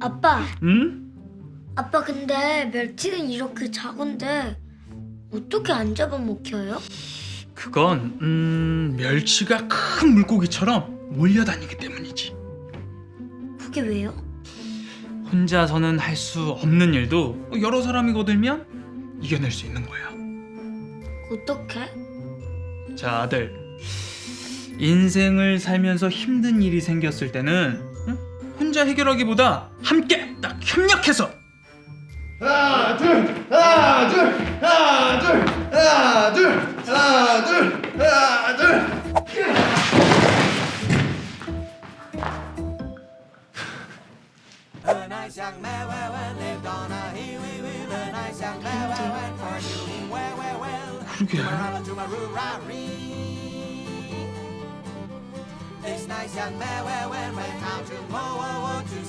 아빠, 응? 아빠 근데 멸치는 이렇게 작은데 어떻게 안 잡아먹혀요? 그건 음 멸치가 큰 물고기처럼 몰려다니기 때문이지. 그게 왜요? 혼자서는 할 수 없는 일도 여러 사람이 거들면 이겨낼 수 있는 거야. 어떻게? 자 아들 인생을 살면서 힘든 일이 생겼을 때는 응? 혼자 해결하기보다 함께 딱 협력해서. 하나 둘 하나 둘 하나 둘 하나 둘 하나 둘 하나 둘. 그러게 This nice young man, went when, when, how to, whoa, whoa, whoa, to